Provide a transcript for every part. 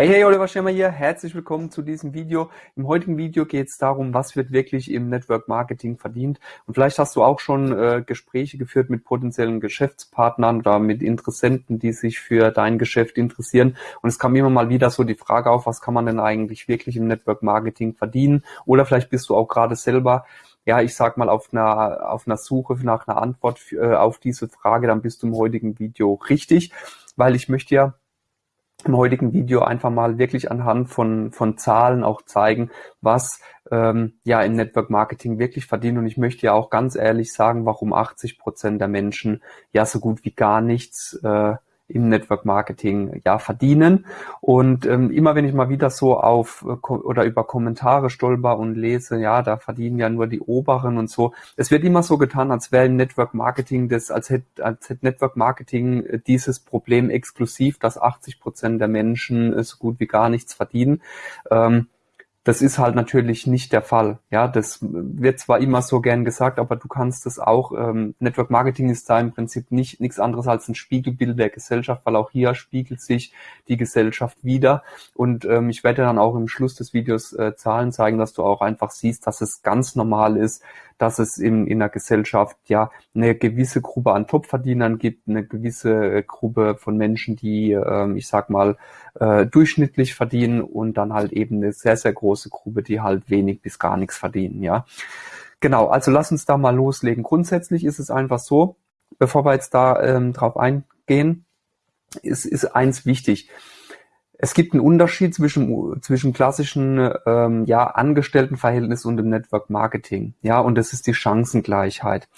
Hey, hey, Oliver Schirmer hier. Herzlich willkommen zu diesem Video. Im heutigen Video geht es darum, was wird wirklich im Network Marketing verdient. Und vielleicht hast du auch schon äh, Gespräche geführt mit potenziellen Geschäftspartnern oder mit Interessenten, die sich für dein Geschäft interessieren. Und es kam immer mal wieder so die Frage auf, was kann man denn eigentlich wirklich im Network Marketing verdienen? Oder vielleicht bist du auch gerade selber ja, ich sag mal, auf einer, auf einer Suche nach einer Antwort äh, auf diese Frage, dann bist du im heutigen Video richtig, weil ich möchte ja im heutigen Video einfach mal wirklich anhand von, von Zahlen auch zeigen, was ähm, ja im Network Marketing wirklich verdient. Und ich möchte ja auch ganz ehrlich sagen, warum 80 Prozent der Menschen ja so gut wie gar nichts äh, im Network Marketing ja verdienen. Und ähm, immer wenn ich mal wieder so auf äh, oder über Kommentare stolper und lese, ja, da verdienen ja nur die Oberen und so. Es wird immer so getan, als wäre Network Marketing das, als hätte, als hätte Network Marketing äh, dieses Problem exklusiv, dass 80 Prozent der Menschen äh, so gut wie gar nichts verdienen. Ähm, das ist halt natürlich nicht der Fall. Ja, das wird zwar immer so gern gesagt, aber du kannst es auch. Ähm, Network Marketing ist da im Prinzip nicht nichts anderes als ein Spiegelbild der Gesellschaft, weil auch hier spiegelt sich die Gesellschaft wieder. Und ähm, ich werde dann auch im Schluss des Videos äh, Zahlen zeigen, dass du auch einfach siehst, dass es ganz normal ist, dass es in, in der Gesellschaft ja eine gewisse Gruppe an Topverdienern gibt, eine gewisse äh, Gruppe von Menschen, die, äh, ich sag mal, äh, durchschnittlich verdienen und dann halt eben eine sehr, sehr große Gruppe, die halt wenig bis gar nichts verdienen, ja. Genau, also lass uns da mal loslegen. Grundsätzlich ist es einfach so, bevor wir jetzt da ähm, drauf eingehen, ist, ist eins wichtig es gibt einen Unterschied zwischen, zwischen klassischen ähm, ja, Angestelltenverhältnis und dem Network Marketing. Ja, und das ist die Chancengleichheit.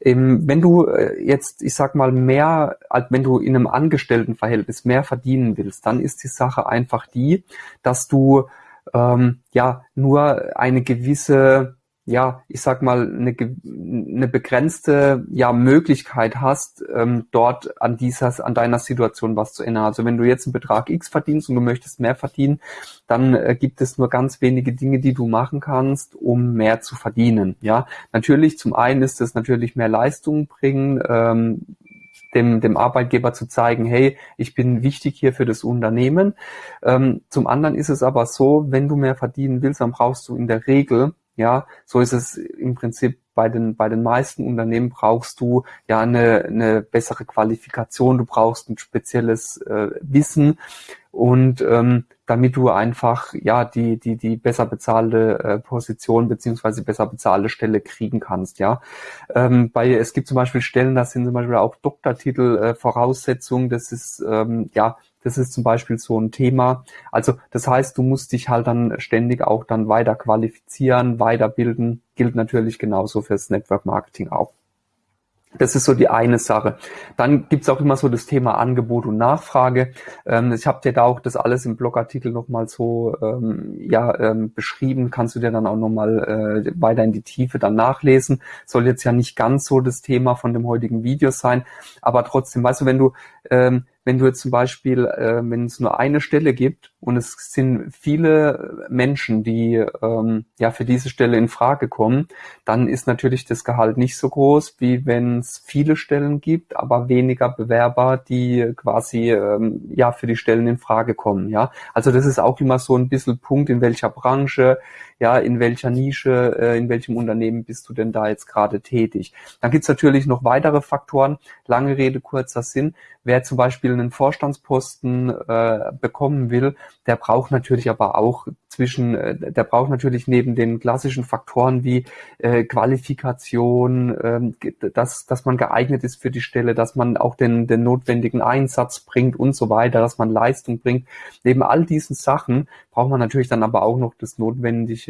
Ähm, wenn du äh, jetzt, ich sag mal, mehr, als wenn du in einem Angestelltenverhältnis mehr verdienen willst, dann ist die Sache einfach die, dass du ähm, ja nur eine gewisse ja, ich sag mal, eine, eine begrenzte ja, Möglichkeit hast, ähm, dort an dieser, an deiner Situation was zu ändern. Also wenn du jetzt einen Betrag X verdienst und du möchtest mehr verdienen, dann äh, gibt es nur ganz wenige Dinge, die du machen kannst, um mehr zu verdienen. Ja, natürlich, zum einen ist es natürlich mehr Leistung bringen, ähm, dem, dem Arbeitgeber zu zeigen, hey, ich bin wichtig hier für das Unternehmen. Ähm, zum anderen ist es aber so, wenn du mehr verdienen willst, dann brauchst du in der Regel ja, so ist es im Prinzip bei den, bei den meisten Unternehmen brauchst du ja eine, eine bessere Qualifikation, du brauchst ein spezielles äh, Wissen. Und ähm, damit du einfach ja die, die, die besser bezahlte äh, Position beziehungsweise besser bezahlte Stelle kriegen kannst, ja. Ähm, bei, es gibt zum Beispiel Stellen, das sind zum Beispiel auch Doktortitel äh, Voraussetzungen, das ist ähm, ja das ist zum Beispiel so ein Thema. Also das heißt, du musst dich halt dann ständig auch dann weiter qualifizieren, weiterbilden. Gilt natürlich genauso fürs Network Marketing auch. Das ist so die eine Sache. Dann gibt's auch immer so das Thema Angebot und Nachfrage. Ähm, ich habe dir da auch das alles im Blogartikel nochmal so ähm, ja, ähm, beschrieben. Kannst du dir dann auch nochmal äh, weiter in die Tiefe dann nachlesen. Soll jetzt ja nicht ganz so das Thema von dem heutigen Video sein. Aber trotzdem, weißt du, wenn du ähm, wenn du jetzt zum Beispiel, äh, wenn es nur eine Stelle gibt und es sind viele Menschen, die ähm, ja für diese Stelle in Frage kommen, dann ist natürlich das Gehalt nicht so groß, wie wenn es viele Stellen gibt, aber weniger Bewerber, die quasi ähm, ja für die Stellen in Frage kommen. Ja, also das ist auch immer so ein bisschen Punkt, in welcher Branche, ja, in welcher Nische, äh, in welchem Unternehmen bist du denn da jetzt gerade tätig. Dann gibt's natürlich noch weitere Faktoren. Lange Rede, kurzer Sinn. Wer zum Beispiel einen Vorstandsposten äh, bekommen will, der braucht natürlich aber auch zwischen, äh, der braucht natürlich neben den klassischen Faktoren wie äh, Qualifikation, äh, dass, dass man geeignet ist für die Stelle, dass man auch den, den notwendigen Einsatz bringt und so weiter, dass man Leistung bringt. Neben all diesen Sachen braucht man natürlich dann aber auch noch das notwendige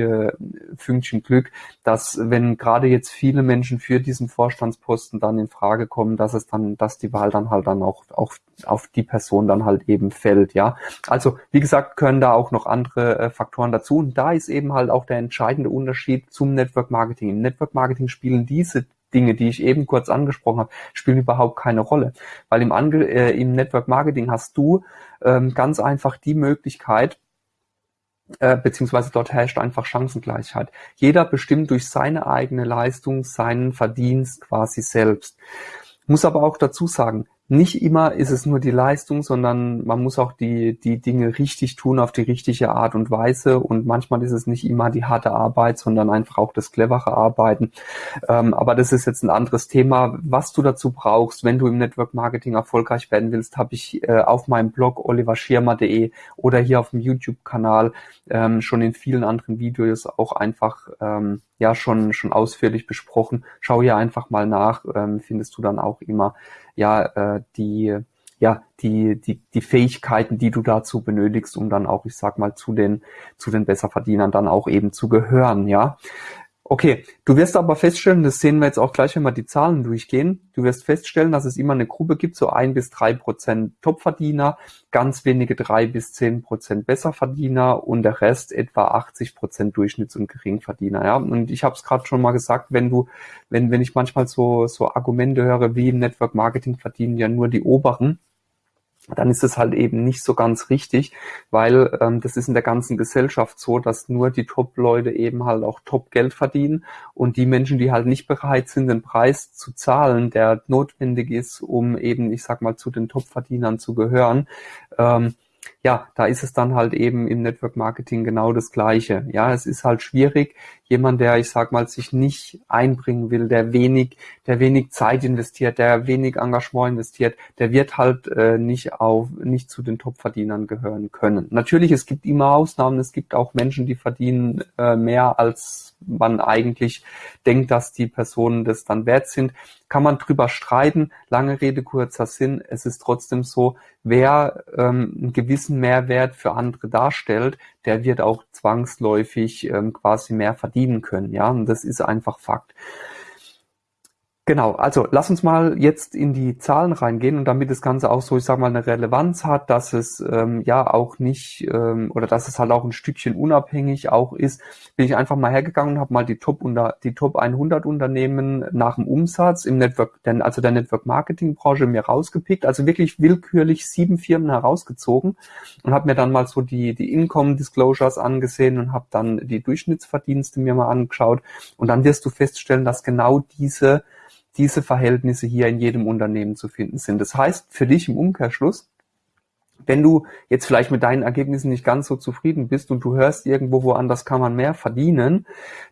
Fünkchen Glück, dass wenn gerade jetzt viele Menschen für diesen Vorstandsposten dann in Frage kommen, dass es dann, dass die Wahl dann halt dann auch, auch auf die Person dann halt eben fällt, ja. Also, wie gesagt, können da auch noch andere äh, Faktoren dazu. Und da ist eben halt auch der entscheidende Unterschied zum Network Marketing. Im Network Marketing spielen diese Dinge, die ich eben kurz angesprochen habe, spielen überhaupt keine Rolle. Weil im, Ange äh, im Network Marketing hast du ähm, ganz einfach die Möglichkeit, äh, beziehungsweise dort herrscht einfach Chancengleichheit. Jeder bestimmt durch seine eigene Leistung seinen Verdienst quasi selbst. Muss aber auch dazu sagen, nicht immer ist es nur die Leistung, sondern man muss auch die, die Dinge richtig tun auf die richtige Art und Weise. Und manchmal ist es nicht immer die harte Arbeit, sondern einfach auch das clevere Arbeiten. Ähm, aber das ist jetzt ein anderes Thema. Was du dazu brauchst, wenn du im Network Marketing erfolgreich werden willst, habe ich äh, auf meinem Blog oliverschirmer.de oder hier auf dem YouTube-Kanal ähm, schon in vielen anderen Videos auch einfach ähm, ja schon schon ausführlich besprochen. Schau hier einfach mal nach, ähm, findest du dann auch immer ja äh, die ja die die die Fähigkeiten, die du dazu benötigst, um dann auch ich sag mal zu den zu den Besserverdienern dann auch eben zu gehören, ja. Okay, du wirst aber feststellen, das sehen wir jetzt auch gleich, wenn wir die Zahlen durchgehen. Du wirst feststellen, dass es immer eine Gruppe gibt, so ein bis drei Prozent Topverdiener, ganz wenige drei bis zehn Prozent Besserverdiener und der Rest etwa 80 Prozent Durchschnitts- und Geringverdiener. Ja, und ich habe es gerade schon mal gesagt, wenn du, wenn wenn ich manchmal so so Argumente höre, wie im Network Marketing verdienen ja nur die Oberen, dann ist es halt eben nicht so ganz richtig, weil ähm, das ist in der ganzen Gesellschaft so, dass nur die Top-Leute eben halt auch Top-Geld verdienen und die Menschen, die halt nicht bereit sind, den Preis zu zahlen, der notwendig ist, um eben, ich sag mal, zu den Top-Verdienern zu gehören, ähm, ja, da ist es dann halt eben im Network Marketing genau das Gleiche. Ja, es ist halt schwierig, jemand, der, ich sag mal, sich nicht einbringen will, der wenig, der wenig Zeit investiert, der wenig Engagement investiert, der wird halt äh, nicht auf, nicht zu den Top-Verdienern gehören können. Natürlich, es gibt immer Ausnahmen, es gibt auch Menschen, die verdienen äh, mehr als man eigentlich denkt, dass die Personen das dann wert sind. Kann man drüber streiten. Lange Rede, kurzer Sinn. Es ist trotzdem so, wer ähm, einen gewissen Mehrwert für andere darstellt, der wird auch zwangsläufig ähm, quasi mehr verdienen können. Ja, und das ist einfach Fakt. Genau, also lass uns mal jetzt in die Zahlen reingehen und damit das Ganze auch so, ich sag mal, eine Relevanz hat, dass es ähm, ja auch nicht ähm, oder dass es halt auch ein Stückchen unabhängig auch ist, bin ich einfach mal hergegangen und habe mal die Top unter die Top 100 Unternehmen nach dem Umsatz im Network, denn also der Network Marketing Branche mir rausgepickt, also wirklich willkürlich sieben Firmen herausgezogen und habe mir dann mal so die die Income Disclosures angesehen und habe dann die Durchschnittsverdienste mir mal angeschaut. Und dann wirst du feststellen, dass genau diese diese Verhältnisse hier in jedem Unternehmen zu finden sind. Das heißt für dich im Umkehrschluss, wenn du jetzt vielleicht mit deinen Ergebnissen nicht ganz so zufrieden bist und du hörst irgendwo woanders kann man mehr verdienen,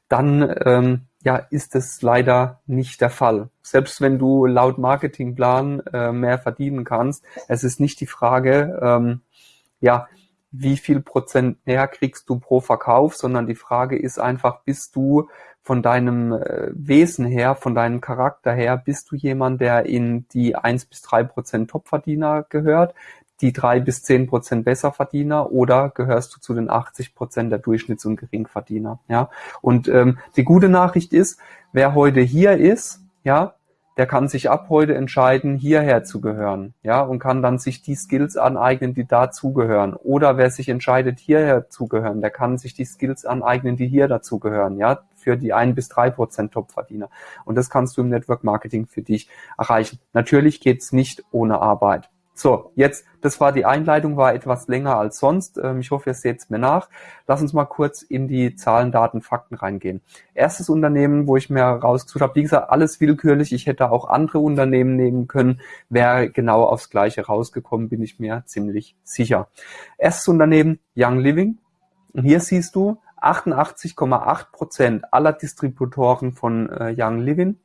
dann ähm, ja ist es leider nicht der Fall. Selbst wenn du laut Marketingplan äh, mehr verdienen kannst, es ist nicht die Frage, ähm, ja, wie viel Prozent mehr kriegst du pro Verkauf, sondern die Frage ist einfach, bist du von deinem äh, Wesen her, von deinem Charakter her, bist du jemand, der in die eins bis drei Prozent Topverdiener gehört, die drei bis zehn Prozent Besserverdiener oder gehörst du zu den 80 Prozent der Durchschnitts- und Geringverdiener? Ja. Und ähm, die gute Nachricht ist, wer heute hier ist, ja, der kann sich ab heute entscheiden, hierher zu gehören, ja, und kann dann sich die Skills aneignen, die dazugehören. Oder wer sich entscheidet, hierher zu gehören, der kann sich die Skills aneignen, die hier dazugehören, ja, für die ein bis drei Prozent Topverdiener. Und das kannst du im Network Marketing für dich erreichen. Natürlich geht's nicht ohne Arbeit. So, jetzt, das war die Einleitung, war etwas länger als sonst. Ähm, ich hoffe, ihr seht es mir nach. Lass uns mal kurz in die Zahlen, Daten, Fakten reingehen. Erstes Unternehmen, wo ich mir rausgesucht habe, wie gesagt, alles willkürlich. Ich hätte auch andere Unternehmen nehmen können. Wäre genau aufs Gleiche rausgekommen, bin ich mir ziemlich sicher. Erstes Unternehmen, Young Living. Und hier siehst du, 88,8 Prozent aller Distributoren von äh, Young Living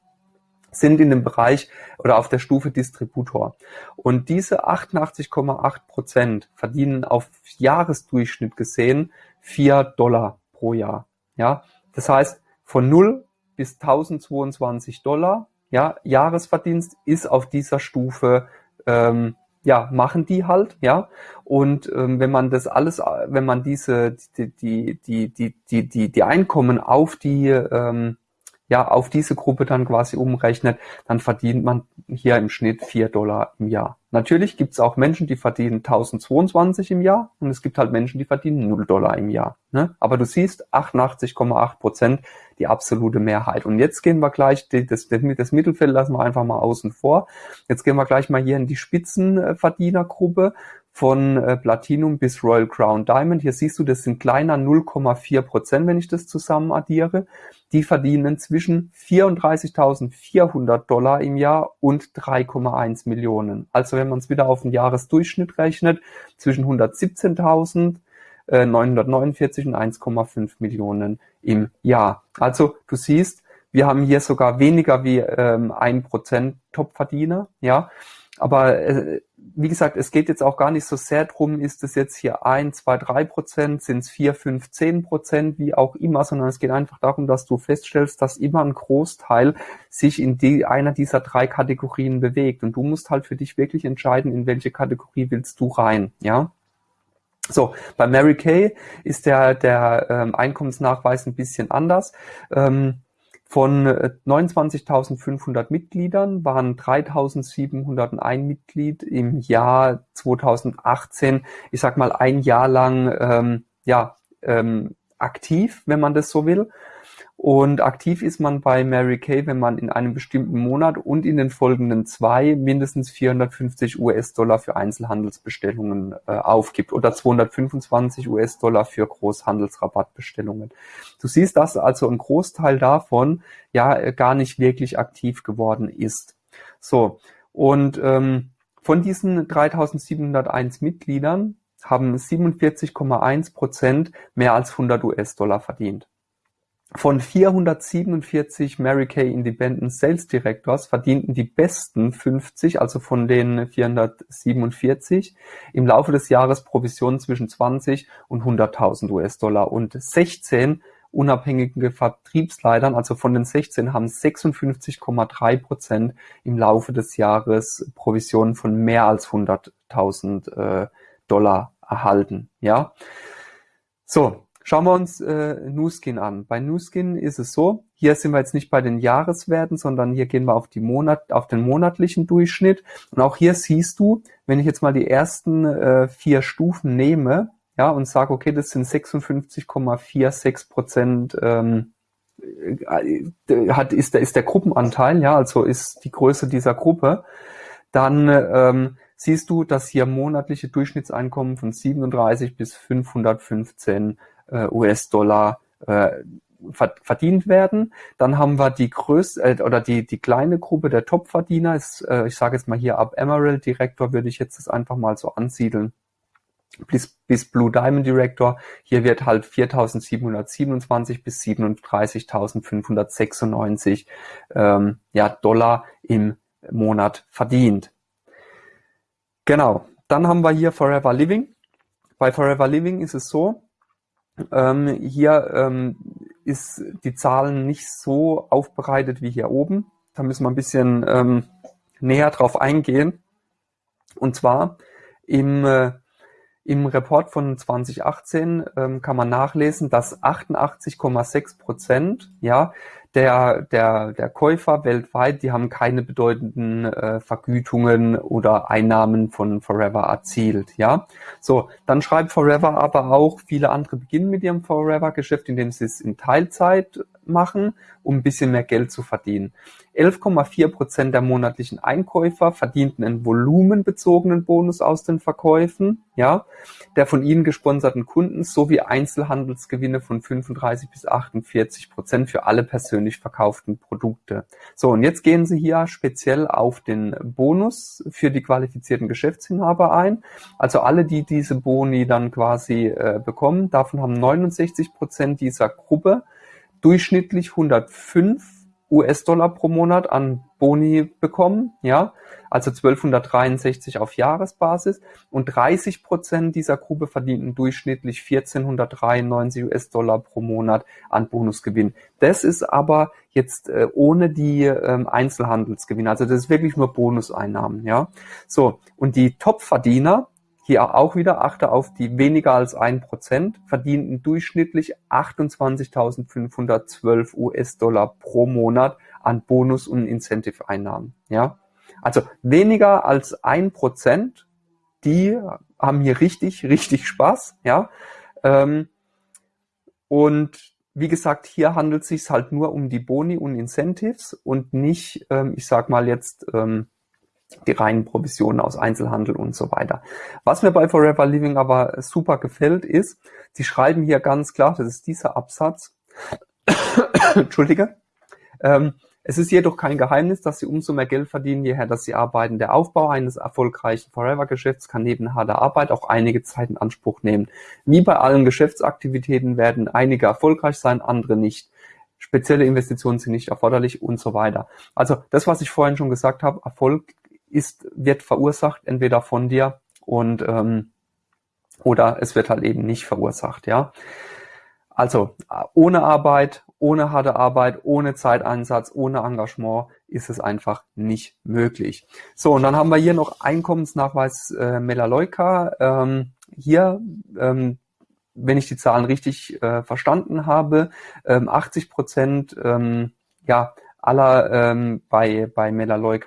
sind in dem Bereich oder auf der Stufe Distributor. Und diese 88,8 Prozent verdienen auf Jahresdurchschnitt gesehen 4 Dollar pro Jahr. Ja, das heißt, von 0 bis 1022 Dollar, ja, Jahresverdienst ist auf dieser Stufe ähm, ja, machen die halt, ja. Und ähm, wenn man das alles, wenn man diese, die, die, die, die, die, die, die Einkommen auf die ähm, ja auf diese Gruppe dann quasi umrechnet, dann verdient man hier im Schnitt vier Dollar im Jahr. Natürlich gibt es auch Menschen, die verdienen 1022 im Jahr und es gibt halt Menschen, die verdienen 0 Dollar im Jahr. Ne? Aber du siehst 88,8 Prozent die absolute Mehrheit. Und jetzt gehen wir gleich, das, das Mittelfeld lassen wir einfach mal außen vor. Jetzt gehen wir gleich mal hier in die Spitzenverdienergruppe von äh, Platinum bis Royal Crown Diamond. Hier siehst du, das sind kleiner 0,4 Prozent, wenn ich das zusammen addiere. Die verdienen zwischen 34.400 Dollar im Jahr und 3,1 Millionen. Also wenn man es wieder auf den Jahresdurchschnitt rechnet, zwischen 117.000 949 äh, und 1,5 Millionen im Jahr. Also du siehst, wir haben hier sogar weniger wie ähm, ein Prozent Topverdiener, ja. Aber äh, wie gesagt, es geht jetzt auch gar nicht so sehr drum, ist es jetzt hier ein, zwei, drei Prozent, sind es vier, fünf, zehn Prozent, wie auch immer, sondern es geht einfach darum, dass du feststellst, dass immer ein Großteil sich in die, einer dieser drei Kategorien bewegt. Und du musst halt für dich wirklich entscheiden, in welche Kategorie willst du rein, ja. So, bei Mary Kay ist der, der ähm, Einkommensnachweis ein bisschen anders. Ähm, von 29.500 äh, Mitgliedern waren 3.701 Mitglied im Jahr 2018, ich sag mal ein Jahr lang ähm, ja, ähm, aktiv, wenn man das so will. Und aktiv ist man bei Mary Kay, wenn man in einem bestimmten Monat und in den folgenden zwei mindestens 450 US-Dollar für Einzelhandelsbestellungen äh, aufgibt oder 225 US-Dollar für Großhandelsrabattbestellungen. Du siehst, dass also ein Großteil davon ja äh, gar nicht wirklich aktiv geworden ist. So, und ähm, von diesen 3701 Mitgliedern haben 47,1 Prozent mehr als 100 US-Dollar verdient. Von 447 Mary Kay Independent Sales Directors verdienten die besten 50, also von den 447, im Laufe des Jahres Provisionen zwischen 20 und 100.000 US-Dollar und 16 unabhängige Vertriebsleitern, also von den 16 haben 56,3 Prozent im Laufe des Jahres Provisionen von mehr als 100.000 äh, Dollar erhalten. Ja, so Schauen wir uns äh, Nuskin an. Bei Nuskin ist es so, hier sind wir jetzt nicht bei den Jahreswerten, sondern hier gehen wir auf, die Monat, auf den monatlichen Durchschnitt. Und auch hier siehst du, wenn ich jetzt mal die ersten äh, vier Stufen nehme, ja, und sage, okay, das sind 56,46 Prozent ähm, äh, hat, ist, der, ist der Gruppenanteil, ja, also ist die Größe dieser Gruppe, dann ähm, siehst du, dass hier monatliche Durchschnittseinkommen von 37 bis 515 äh, US-Dollar äh, verdient werden. Dann haben wir die größte äh, oder die die kleine Gruppe der Topverdiener. Ist, äh, ich sage jetzt mal hier ab Emerald Director würde ich jetzt das einfach mal so ansiedeln. Bis, bis Blue Diamond Director. Hier wird halt 4.727 bis 37.596 ähm, ja, Dollar im Monat verdient. Genau. Dann haben wir hier Forever Living. Bei Forever Living ist es so, ähm, hier ähm, ist die Zahlen nicht so aufbereitet wie hier oben. Da müssen wir ein bisschen ähm, näher drauf eingehen. Und zwar im, äh, im Report von 2018 ähm, kann man nachlesen, dass 88,6 Prozent ja, der, der, der Käufer weltweit, die haben keine bedeutenden äh, Vergütungen oder Einnahmen von Forever erzielt. Ja, so dann schreibt Forever aber auch, viele andere beginnen mit ihrem Forever-Geschäft, indem sie es in Teilzeit machen, um ein bisschen mehr Geld zu verdienen. 11,4 Prozent der monatlichen Einkäufer verdienten einen volumenbezogenen Bonus aus den Verkäufen, ja, der von ihnen gesponserten Kunden sowie Einzelhandelsgewinne von 35 bis 48 Prozent für alle persönlich verkauften Produkte. So, und jetzt gehen Sie hier speziell auf den Bonus für die qualifizierten Geschäftsinhaber ein. Also alle, die diese Boni dann quasi äh, bekommen, davon haben 69 Prozent dieser Gruppe durchschnittlich 105 US-Dollar pro Monat an Boni bekommen, ja, also 1263 auf Jahresbasis und 30 Prozent dieser Gruppe verdienten durchschnittlich 1493 US-Dollar pro Monat an Bonusgewinn. Das ist aber jetzt äh, ohne die ähm, Einzelhandelsgewinne, also das ist wirklich nur Bonuseinnahmen, ja. So, und die Topverdiener, hier auch wieder achte auf die weniger als ein Prozent, verdienten durchschnittlich 28.512 US-Dollar pro Monat an Bonus- und Incentive-Einnahmen. Ja? Also weniger als ein Prozent, die haben hier richtig, richtig Spaß. Ja? Ähm, und wie gesagt, hier handelt es sich halt nur um die Boni und Incentives und nicht, ähm, ich sag mal jetzt, ähm, die reinen Provisionen aus Einzelhandel und so weiter. Was mir bei Forever Living aber super gefällt, ist, sie schreiben hier ganz klar, das ist dieser Absatz, Entschuldige, ähm, es ist jedoch kein Geheimnis, dass sie umso mehr Geld verdienen, je dass sie arbeiten. Der Aufbau eines erfolgreichen Forever-Geschäfts kann neben harter Arbeit auch einige Zeit in Anspruch nehmen. Wie bei allen Geschäftsaktivitäten werden einige erfolgreich sein, andere nicht. Spezielle Investitionen sind nicht erforderlich und so weiter. Also das, was ich vorhin schon gesagt habe, Erfolg ist, wird verursacht, entweder von dir und ähm, oder es wird halt eben nicht verursacht, ja. Also ohne Arbeit, ohne harte Arbeit, ohne Zeiteinsatz, ohne Engagement ist es einfach nicht möglich. So, und dann haben wir hier noch Einkommensnachweis äh, Melaleuca. Ähm, hier, ähm, wenn ich die Zahlen richtig äh, verstanden habe, ähm, 80 Prozent ähm, ja, aller ähm, bei, bei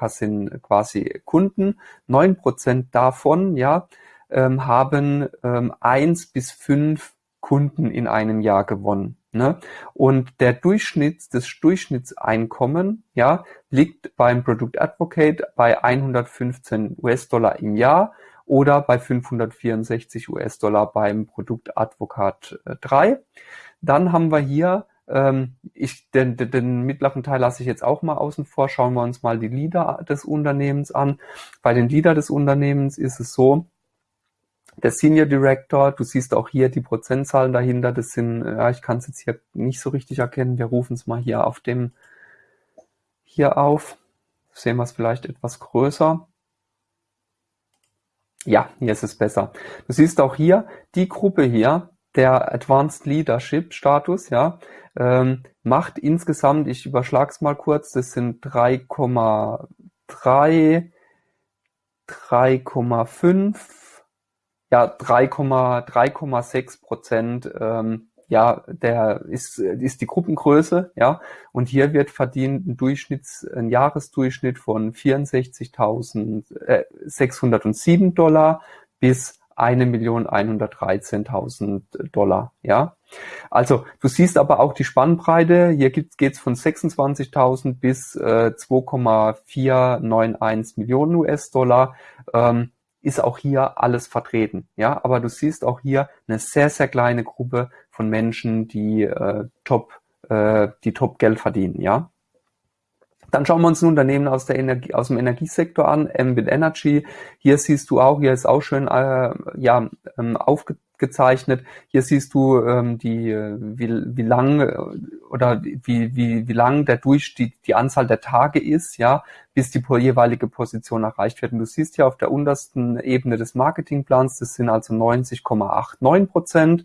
sind quasi Kunden. Neun Prozent davon ja, ähm, haben ähm, eins bis fünf Kunden in einem Jahr gewonnen. Ne? Und der Durchschnitt, das Durchschnittseinkommen, ja, liegt beim Product Advocate bei 115 US-Dollar im Jahr oder bei 564 US-Dollar beim Produkt Advocat 3. Dann haben wir hier, ich, den, den, mittleren Teil lasse ich jetzt auch mal außen vor, schauen wir uns mal die Leader des Unternehmens an. Bei den Leader des Unternehmens ist es so, der Senior Director, du siehst auch hier die Prozentzahlen dahinter, das sind, ja, ich kann es jetzt hier nicht so richtig erkennen, wir rufen es mal hier auf dem, hier auf, sehen wir es vielleicht etwas größer. Ja, hier ist es besser. Du siehst auch hier, die Gruppe hier, der Advanced Leadership Status, ja, ähm, macht insgesamt, ich überschlag's mal kurz, das sind 3,3, 3,5, ja 3,3,6 Prozent ähm, ja, der ist, ist die Gruppengröße, ja, und hier wird verdient ein Durchschnitts, ein Jahresdurchschnitt von 64.607 äh, Dollar bis 1.113.000 Dollar, ja. Also du siehst aber auch die Spannbreite. Hier geht es von 26.000 bis äh, 2,491 Millionen US-Dollar. Ähm, ist auch hier alles vertreten. Ja, aber du siehst auch hier eine sehr, sehr kleine Gruppe von Menschen, die äh, top, äh, die top Geld verdienen. Ja. Dann schauen wir uns ein Unternehmen aus, der Energie, aus dem Energiesektor an, Ambit Energy. Hier siehst du auch, hier ist auch schön äh, ja, ähm, aufge gezeichnet. Hier siehst du ähm, die, wie, wie lang äh, oder wie, wie, wie lang der durch die, die Anzahl der Tage ist, ja, bis die jeweilige Position erreicht wird. Und du siehst hier auf der untersten Ebene des Marketingplans, das sind also 90,89 Prozent.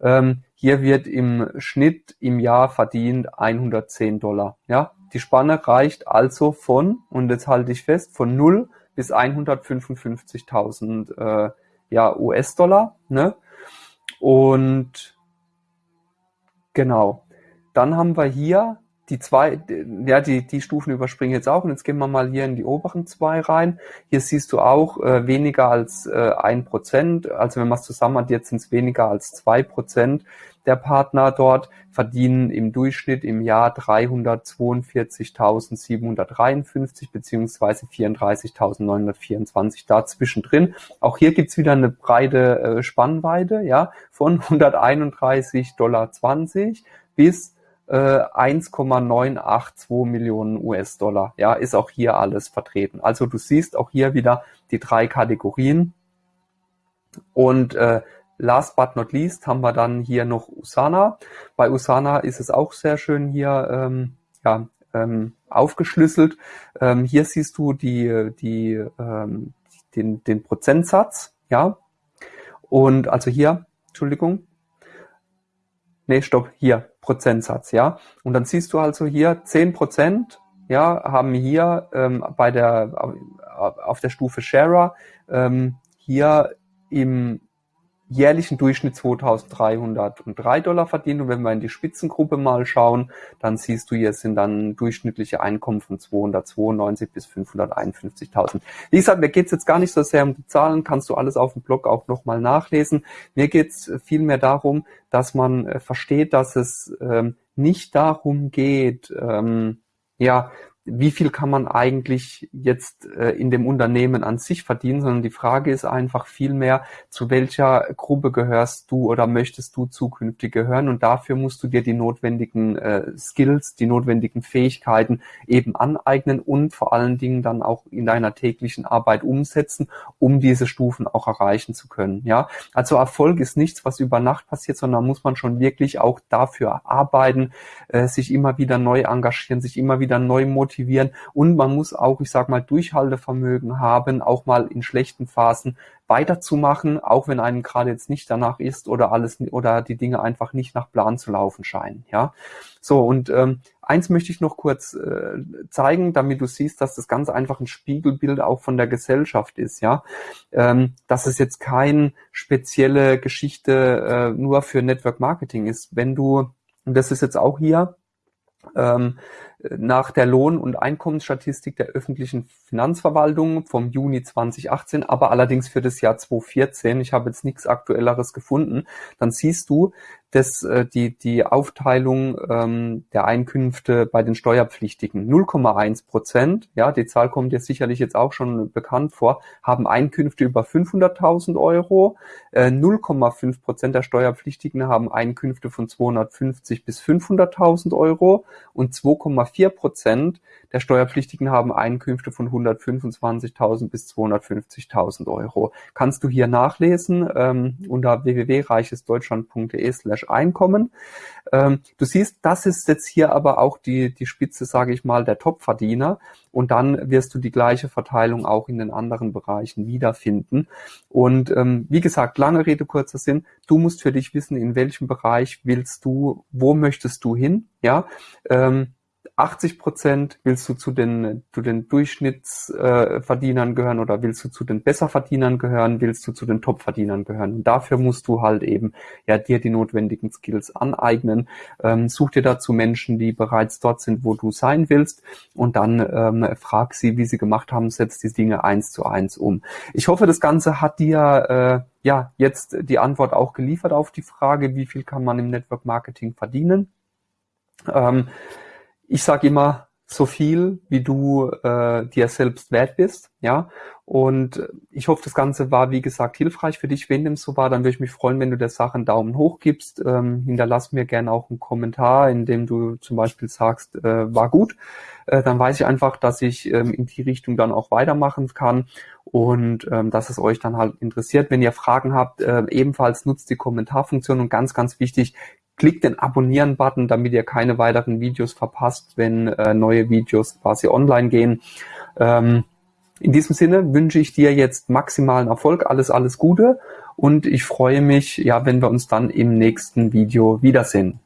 Ähm, hier wird im Schnitt im Jahr verdient 110 Dollar. Ja, die Spanne reicht also von, und jetzt halte ich fest, von 0 bis 155.000 äh, ja, US-Dollar. Ne? Und genau, dann haben wir hier die zwei, ja, die, die Stufen überspringen jetzt auch. Und jetzt gehen wir mal hier in die oberen zwei rein. Hier siehst du auch äh, weniger als äh, ein Prozent. Also wenn man es zusammen hat, jetzt sind es weniger als zwei Prozent der Partner dort verdienen im Durchschnitt im Jahr 342.753 beziehungsweise 34.924 dazwischen drin. Auch hier gibt's wieder eine breite äh, Spannweite, ja, von 131,20 Dollar bis 1,982 äh, Millionen US-Dollar. Ja, ist auch hier alles vertreten. Also du siehst auch hier wieder die drei Kategorien. Und äh, last but not least haben wir dann hier noch Usana. Bei Usana ist es auch sehr schön hier ähm, ja, ähm, aufgeschlüsselt. Ähm, hier siehst du die, die, ähm, den, den Prozentsatz. Ja, und also hier, Entschuldigung, nee, stopp, hier, Prozentsatz, ja. Und dann siehst du also hier zehn Prozent, ja, haben hier ähm, bei der, auf der Stufe Sharer ähm, hier im jährlichen Durchschnitt 2303 Dollar verdient. Und wenn wir in die Spitzengruppe mal schauen, dann siehst du, hier sind dann durchschnittliche Einkommen von 292 bis 551.000. Wie gesagt, mir geht's jetzt gar nicht so sehr um die Zahlen, kannst du alles auf dem Blog auch nochmal nachlesen. Mir geht's vielmehr darum, dass man äh, versteht, dass es ähm, nicht darum geht, ähm, ja, wie viel kann man eigentlich jetzt äh, in dem Unternehmen an sich verdienen, sondern die Frage ist einfach vielmehr, zu welcher Gruppe gehörst du oder möchtest du zukünftig gehören und dafür musst du dir die notwendigen äh, Skills, die notwendigen Fähigkeiten eben aneignen und vor allen Dingen dann auch in deiner täglichen Arbeit umsetzen, um diese Stufen auch erreichen zu können. Ja, also Erfolg ist nichts, was über Nacht passiert, sondern muss man schon wirklich auch dafür arbeiten, äh, sich immer wieder neu engagieren, sich immer wieder neu motivieren motivieren und man muss auch, ich sag mal, Durchhaltevermögen haben, auch mal in schlechten Phasen weiterzumachen, auch wenn einem gerade jetzt nicht danach ist oder alles oder die Dinge einfach nicht nach Plan zu laufen scheinen. Ja, so und ähm, eins möchte ich noch kurz äh, zeigen, damit du siehst, dass das ganz einfach ein Spiegelbild auch von der Gesellschaft ist. Ja, ähm, dass es jetzt keine spezielle Geschichte äh, nur für Network Marketing ist. Wenn du und das ist jetzt auch hier nach der Lohn- und Einkommensstatistik der öffentlichen Finanzverwaltung vom Juni 2018, aber allerdings für das Jahr 2014, ich habe jetzt nichts Aktuelleres gefunden, dann siehst du, dass äh, die, die Aufteilung ähm, der Einkünfte bei den Steuerpflichtigen. 0,1 Prozent, ja, die Zahl kommt dir sicherlich jetzt auch schon bekannt vor, haben Einkünfte über 500.000 Euro, äh, 0,5 Prozent der Steuerpflichtigen haben Einkünfte von 250 bis 500.000 Euro. Und 2,4 Prozent der Steuerpflichtigen haben Einkünfte von 125.000 bis 250.000 Euro. Kannst du hier nachlesen ähm, unter www.reichesdeutschland.de slash Einkommen. Ähm, du siehst, das ist jetzt hier aber auch die, die Spitze, sage ich mal, der Topverdiener. Und dann wirst du die gleiche Verteilung auch in den anderen Bereichen wiederfinden. Und ähm, wie gesagt, lange Rede, kurzer Sinn, du musst für dich wissen, in welchem Bereich willst du, wo möchtest du hin, ja, ähm, 80 Prozent willst du zu den, zu den Durchschnittsverdienern äh, gehören oder willst du zu den Besserverdienern gehören, willst du zu den Topverdienern gehören. Und dafür musst du halt eben ja dir die notwendigen Skills aneignen. Ähm, such dir dazu Menschen, die bereits dort sind, wo du sein willst und dann ähm, frag sie, wie sie gemacht haben, setz die Dinge eins zu eins um. Ich hoffe, das Ganze hat dir äh, ja jetzt die Antwort auch geliefert auf die Frage, wie viel kann man im Network Marketing verdienen. Ähm, ich sage immer, so viel, wie du äh, dir selbst wert bist, ja. Und ich hoffe, das Ganze war, wie gesagt, hilfreich für dich. Wenn dem so war, dann würde ich mich freuen, wenn du der Sache einen Daumen hoch gibst. Ähm, hinterlass mir gerne auch einen Kommentar, in dem du zum Beispiel sagst, äh, war gut. Äh, dann weiß ich einfach, dass ich ähm, in die Richtung dann auch weitermachen kann und ähm, dass es euch dann halt interessiert. Wenn ihr Fragen habt, äh, ebenfalls nutzt die Kommentarfunktion und ganz, ganz wichtig, Klickt den Abonnieren-Button, damit ihr keine weiteren Videos verpasst, wenn äh, neue Videos quasi online gehen. Ähm, in diesem Sinne wünsche ich dir jetzt maximalen Erfolg, alles, alles Gute und ich freue mich, ja, wenn wir uns dann im nächsten Video wiedersehen.